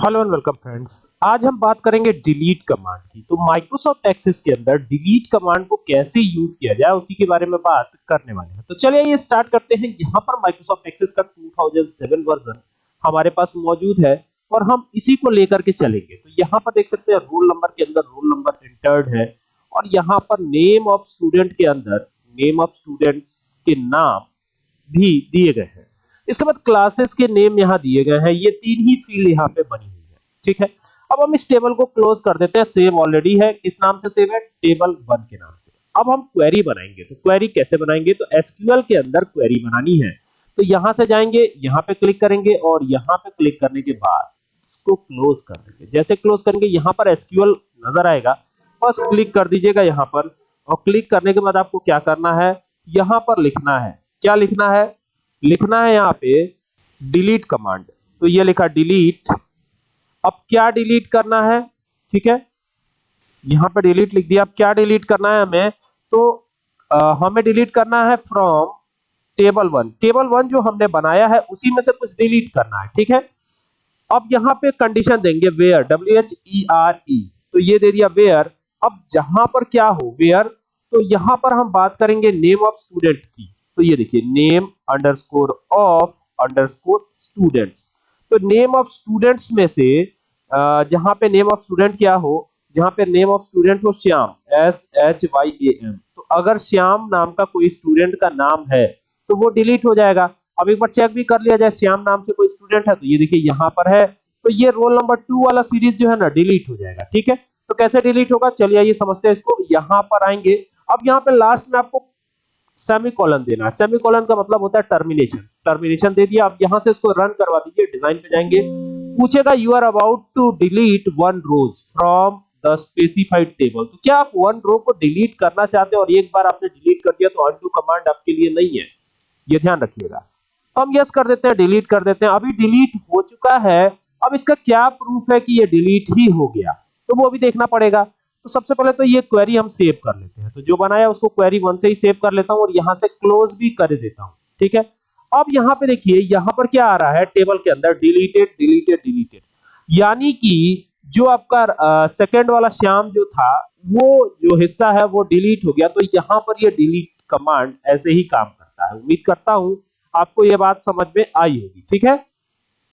Hello and welcome friends आज हम बात करेंगे डिलीट कमांड की। तो माइक्रोसॉफ्ट एक्सेस के अंदर डिलीट कमांड को कैसे यूज़ किया जाए, उसी के बारे में बात करने वाले हैं। तो चलिए ये स्टार्ट करते हैं। यहाँ पर माइक्रोसॉफ्ट एक्सेस का 2007 वर्जन हमारे पास मौजूद है और हम इसी को लेकर के चलेंगे। तो यहाँ पर देख सकते हैं रोल नंबर के अंदर रोल नंबर एंटर्ड है और यहाँ पर नेम ऑफ़ स्टूडेंट के अंदर नेम ऑफ़ स्टूडेंट्स के नाम भी दिए गए हैं। इसके बाद क्लासेस के नेम यहाँ दिए गए हैं। ये तीन ही फ़ील्ड यहाँ पे बनी हुई है। ठीक है? अब हम इस टेबल को क्लोज कर देते हैं। सेव ऑलरेडी है। किस नाम से सेव है? टेबल वन के नाम से। अब हम क्वेरी बनाएँगे। तो क्वेरी कैसे बनाएँगे? तो एसक्यूएल के अंदर क्वेरी बनानी है। तो यहाँ से जाएँगे, यहाँ पे क्लिक करेंगे और यहाँ पे क्लिक करने के बाद इसको क्लोज कर देंगे। जैसे क्लोज करेंगे, यहाँ पर एसक्यूएल नज़र आएगा। बस क्लिक कर दीजिएगा यहाँ पर। और क्लिक करने के बाद आपको क्या करना है? यहाँ पर लिखना है। क्या लिखना है? लिखना है यहाँ पे डिलीट कमांड तो ये लिखा डिलीट अब क्या डिलीट करना है? ठीक है? यहाँ पे डिलीट लिख दिया। अब क्या डिलीट करना है हमें? तो आ, हमें डिलीट करना है from table one table one जो हमने बनाया है उसी में से कुछ डिलीट करना है। ठीक है? अब यहाँ पे कंडीशन देंगे where W H E R E तो ये दे दिया वेयर अब जहाँ पर क्या हो वेयर तो यहाँ पर हम बात करेंगे नेम ऑफ़ स्टूडेंट की। तो ये देखिए name underscore of underscore students तो नेम ऑफ़ स्टूडेंट्स में से जहाँ पे नेम ऑफ़ स्टूडेंट क्या हो? जहाँ पे नेम ऑफ़ स्टूडेंट हो Shyam S H Y A M तो अगर श्याम नाम का कोई स्टूडेंट का नाम है तो वो डिलीट हो जाएगा। अब एक बार चेक भी कर लिया जाए, श्याम नाम से कोई स्टूडेंट है तो ये देखिए यहाँ पर है। तो ये रोल नंबर टू वाला सीरीज़ जो है ना डिलीट हो जाएगा, ठीक है? तो कैसे डिलीट होगा? चलिए आइए समझते हैं इसको। यहाँ पर आएँगे। अब यहाँ पे लास्ट में आपको सेमीकोलन देना। है सेमीकोलन का मतलब होता है टर्मिनेशन टर्मिनेशन दे दिया, आप यहाँ से इसको रन करवा दीजिए डिज़ाइन पे जाएँगे। पूछेगा you are about to delete one row from the specified table तो क्या आप वन रो को डिलीट करना चाहते हैं और एक बार आपने डिलीट कर दिया तो अनडू कमांड आपके लिए नहीं है? ये ध्यान रखिएगा। हम यस कर देते हैं डिलीट कर देते हैं। अभी डिलीट हो चुका है। अब इसका क्या प्रूफ है कि ये डिलीट ही हो गया? तो वो अभी देखना पड़ेगा। तो सबसे पहले तो ये क्वेरी हम सेव कर लेते हैं। तो जो बनाया उसको क्वेरी वन से ही सेव कर लेता हूँ और यहाँ से क्लोज भी कर देता हूँ। ठीक है? अब यहाँ पे देखिए, यहाँ पर क्या आ रहा है टेबल के अंदर? डिलीटेड डिलीटेड डिलीटेड यानी कि जो आपका सेकंड वाला श्याम जो था, वो जो हिस्सा है वो डिलीट हो गया। तो यहाँ पर ये डिलीट कमांड ऐसे ही काम करता है। उम्मीद करता हूँ आपको ये बात समझ में आई होगी। ठीक है?